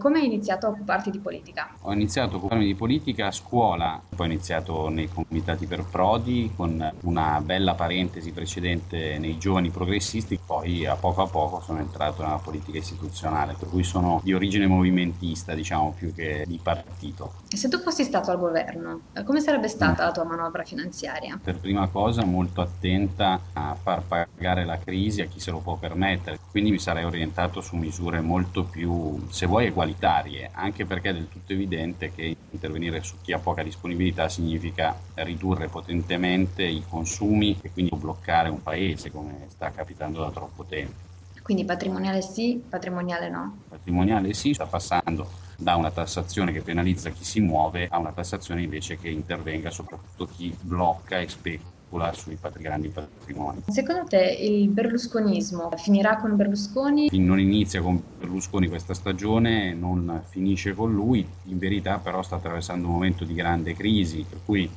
Come hai iniziato a occuparti di politica? Ho iniziato a occuparmi di politica a scuola, poi ho iniziato nei comitati per Prodi con una bella parentesi precedente nei giovani progressisti, poi a poco a poco sono entrato nella politica istituzionale, per cui sono di origine movimentista, diciamo, più che di partito. E se tu fossi stato al governo, come sarebbe stata la tua manovra finanziaria? Per prima cosa molto attenta a far pagare la crisi a chi se lo può permettere, quindi mi sarei orientato su misure molto più, se vuoi, egualitarie, anche perché è del tutto evidente che intervenire su chi ha poca disponibilità significa ridurre potentemente i consumi e quindi bloccare un paese come sta capitando da troppo tempo. Quindi patrimoniale sì, patrimoniale no? Patrimoniale sì, sta passando da una tassazione che penalizza chi si muove a una tassazione invece che intervenga soprattutto chi blocca e specula sui grandi patrimoni. Secondo te il berlusconismo finirà con Berlusconi? Non inizia con Berlusconi questa stagione, non finisce con lui, in verità però sta attraversando un momento di grande crisi, per cui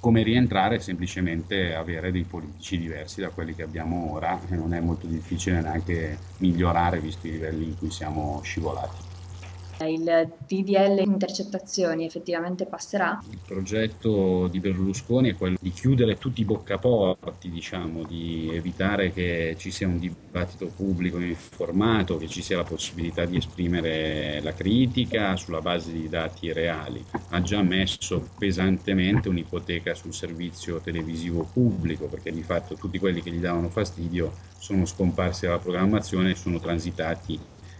come rientrare semplicemente avere dei politici diversi da quelli che abbiamo ora e non è molto difficile neanche migliorare visto i livelli in cui siamo scivolati. Il TDL intercettazioni effettivamente passerà? Il progetto di Berlusconi è quello di chiudere tutti i boccaporti, diciamo, di evitare che ci sia un dibattito pubblico informato, che ci sia la possibilità di esprimere la critica sulla base di dati reali. Ha già messo pesantemente un'ipoteca sul servizio televisivo pubblico, perché di fatto tutti quelli che gli davano fastidio sono scomparsi dalla programmazione e sono transitati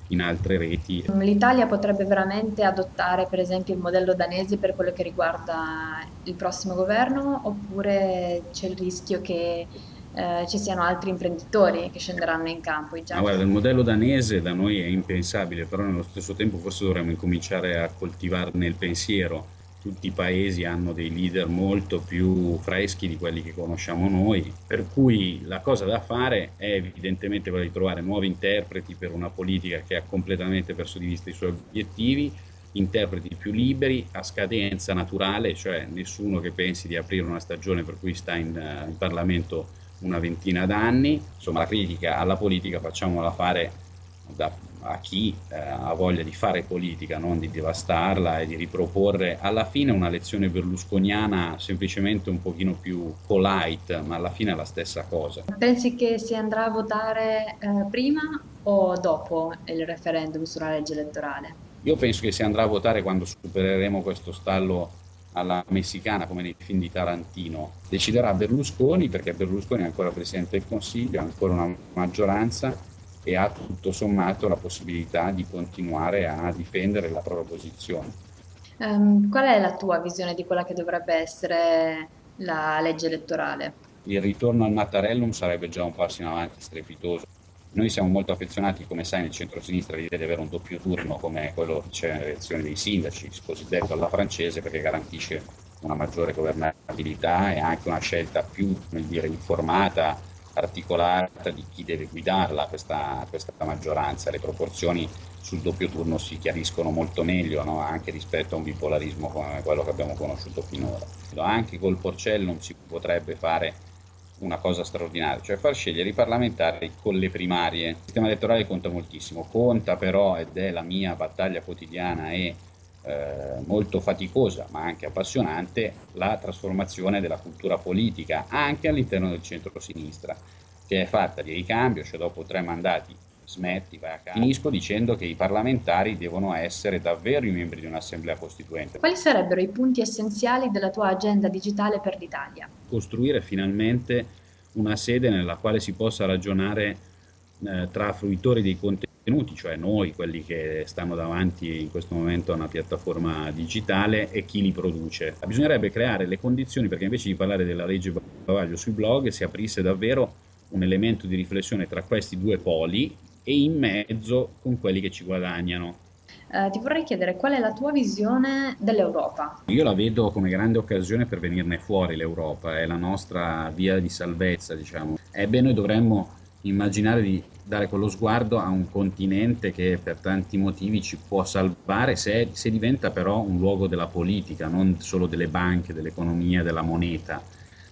in altre reti. L'Italia potrebbe veramente adottare per esempio il modello danese per quello che riguarda il prossimo governo oppure c'è il rischio che eh, ci siano altri imprenditori che scenderanno in campo? Ah, guarda, il modello danese da noi è impensabile, però nello stesso tempo forse dovremmo incominciare a coltivarne il pensiero tutti i paesi hanno dei leader molto più freschi di quelli che conosciamo noi, per cui la cosa da fare è evidentemente quella di trovare nuovi interpreti per una politica che ha completamente perso di vista i suoi obiettivi, interpreti più liberi, a scadenza naturale, cioè nessuno che pensi di aprire una stagione per cui sta in, in Parlamento una ventina d'anni, insomma la critica alla politica facciamola fare da a chi eh, ha voglia di fare politica, non di devastarla e di riproporre alla fine una lezione berlusconiana semplicemente un pochino più polite, ma alla fine è la stessa cosa. Pensi che si andrà a votare eh, prima o dopo il referendum sulla legge elettorale? Io penso che si andrà a votare quando supereremo questo stallo alla messicana come nei film di Tarantino. Deciderà Berlusconi perché Berlusconi è ancora Presidente del Consiglio, ha ancora una maggioranza e ha tutto sommato la possibilità di continuare a difendere la propria posizione. Um, qual è la tua visione di quella che dovrebbe essere la legge elettorale? Il ritorno al Mattarellum sarebbe già un passo in avanti strepitoso. Noi siamo molto affezionati, come sai, nel centro-sinistra di avere un doppio turno come quello che c'è nelle elezioni dei sindaci, cosiddetto alla francese, perché garantisce una maggiore governabilità e anche una scelta più dire, informata articolata di chi deve guidarla questa, questa maggioranza. Le proporzioni sul doppio turno si chiariscono molto meglio no? anche rispetto a un bipolarismo come quello che abbiamo conosciuto finora. Anche col Porcellum si potrebbe fare una cosa straordinaria, cioè far scegliere i parlamentari con le primarie. Il sistema elettorale conta moltissimo, conta però, ed è la mia battaglia quotidiana e eh, molto faticosa ma anche appassionante la trasformazione della cultura politica anche all'interno del centro-sinistra che è fatta di ricambio, cioè dopo tre mandati smetti, vai a casa. Finisco dicendo che i parlamentari devono essere davvero i membri di un'assemblea costituente. Quali sarebbero i punti essenziali della tua agenda digitale per l'Italia? Costruire finalmente una sede nella quale si possa ragionare eh, tra fruitori dei contenuti contenuti, cioè noi, quelli che stanno davanti in questo momento a una piattaforma digitale e chi li produce. Bisognerebbe creare le condizioni perché invece di parlare della legge bavaglio sui blog si aprisse davvero un elemento di riflessione tra questi due poli e in mezzo con quelli che ci guadagnano. Uh, ti vorrei chiedere qual è la tua visione dell'Europa? Io la vedo come grande occasione per venirne fuori l'Europa, è la nostra via di salvezza, diciamo. Ebbene, noi dovremmo immaginare di dare quello sguardo a un continente che per tanti motivi ci può salvare se, se diventa però un luogo della politica, non solo delle banche, dell'economia, della moneta,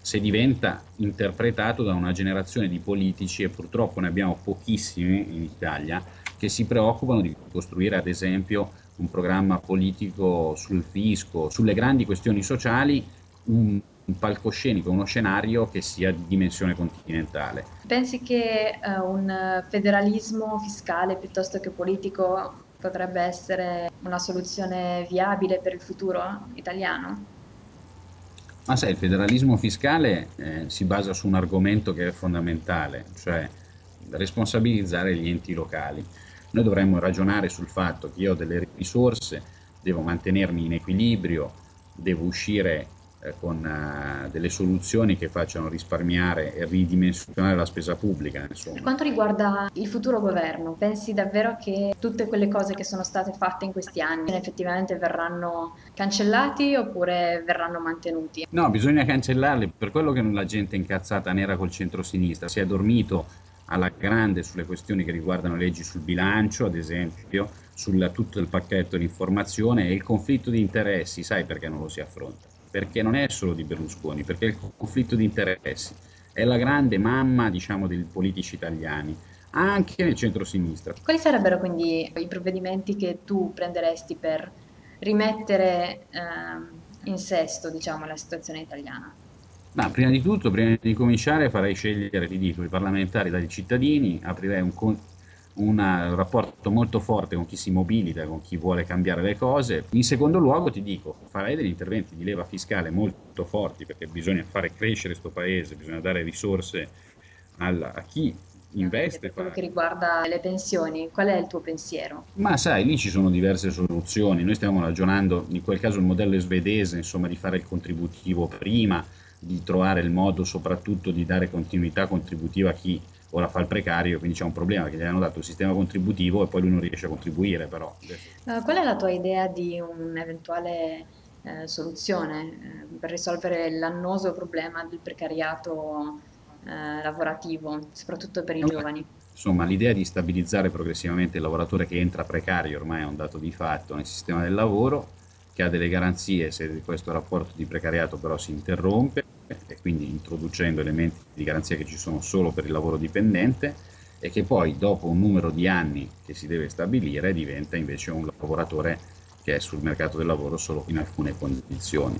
se diventa interpretato da una generazione di politici, e purtroppo ne abbiamo pochissimi in Italia, che si preoccupano di costruire ad esempio un programma politico sul fisco, sulle grandi questioni sociali, un, un palcoscenico, uno scenario che sia di dimensione continentale. Pensi che uh, un federalismo fiscale piuttosto che politico potrebbe essere una soluzione viabile per il futuro italiano? Ma sai, il federalismo fiscale eh, si basa su un argomento che è fondamentale, cioè responsabilizzare gli enti locali. Noi dovremmo ragionare sul fatto che io ho delle risorse, devo mantenermi in equilibrio, devo uscire eh, con uh, delle soluzioni che facciano risparmiare e ridimensionare la spesa pubblica. Insomma. Per quanto riguarda il futuro governo, pensi davvero che tutte quelle cose che sono state fatte in questi anni effettivamente verranno cancellati oppure verranno mantenuti? No, bisogna cancellarli, per quello che la gente è incazzata nera col centro-sinistra, si è dormito alla grande sulle questioni che riguardano leggi sul bilancio, ad esempio, su tutto il pacchetto di informazione e il conflitto di interessi, sai perché non lo si affronta? Perché non è solo di Berlusconi, perché il conflitto di interessi è la grande mamma, diciamo, dei politici italiani, anche nel centro-sinistra. Quali sarebbero quindi i provvedimenti che tu prenderesti per rimettere eh, in sesto, diciamo, la situazione italiana? Ma prima di tutto, prima di cominciare, farei scegliere, ti dico, i parlamentari dai cittadini, aprirei un, un rapporto molto forte con chi si mobilita, con chi vuole cambiare le cose. In secondo luogo, ti dico, farei degli interventi di leva fiscale molto forti, perché bisogna fare crescere questo paese, bisogna dare risorse al, a chi investe. Per quello che riguarda le pensioni, qual è il tuo pensiero? Ma sai, lì ci sono diverse soluzioni. Noi stiamo ragionando, in quel caso il modello svedese, insomma, di fare il contributivo prima, di trovare il modo soprattutto di dare continuità contributiva a chi ora fa il precario, quindi c'è un problema perché gli hanno dato il sistema contributivo e poi lui non riesce a contribuire però. Uh, qual è la tua idea di un'eventuale eh, soluzione eh, per risolvere l'annoso problema del precariato eh, lavorativo, soprattutto per i no, giovani? Insomma, l'idea di stabilizzare progressivamente il lavoratore che entra precario ormai è un dato di fatto nel sistema del lavoro, che ha delle garanzie se questo rapporto di precariato però si interrompe e quindi introducendo elementi di garanzia che ci sono solo per il lavoro dipendente e che poi dopo un numero di anni che si deve stabilire diventa invece un lavoratore che è sul mercato del lavoro solo in alcune condizioni.